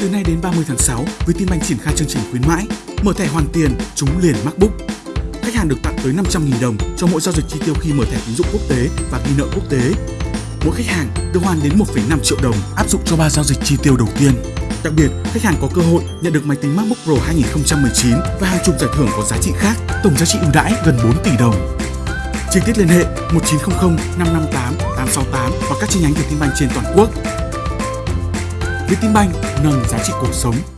Từ nay đến 30 tháng 6, Vietinbank triển khai chương trình khuyến mãi, mở thẻ hoàn tiền, chúng liền MacBook. Khách hàng được tặng tới 500.000 đồng cho mỗi giao dịch chi tiêu khi mở thẻ tín dụng quốc tế và ghi nợ quốc tế. Mỗi khách hàng được hoàn đến 1,5 triệu đồng áp dụng cho 3 giao dịch chi tiêu đầu tiên. Đặc biệt, khách hàng có cơ hội nhận được máy tính MacBook Pro 2019 và hàng chục giải thưởng có giá trị khác, tổng giá trị ưu đãi gần 4 tỷ đồng. Chi tiết liên hệ 1900 558 868 và các chi nhánh Vietinbank trên toàn quốc. Vietinbank nâng giá trị cuộc sống.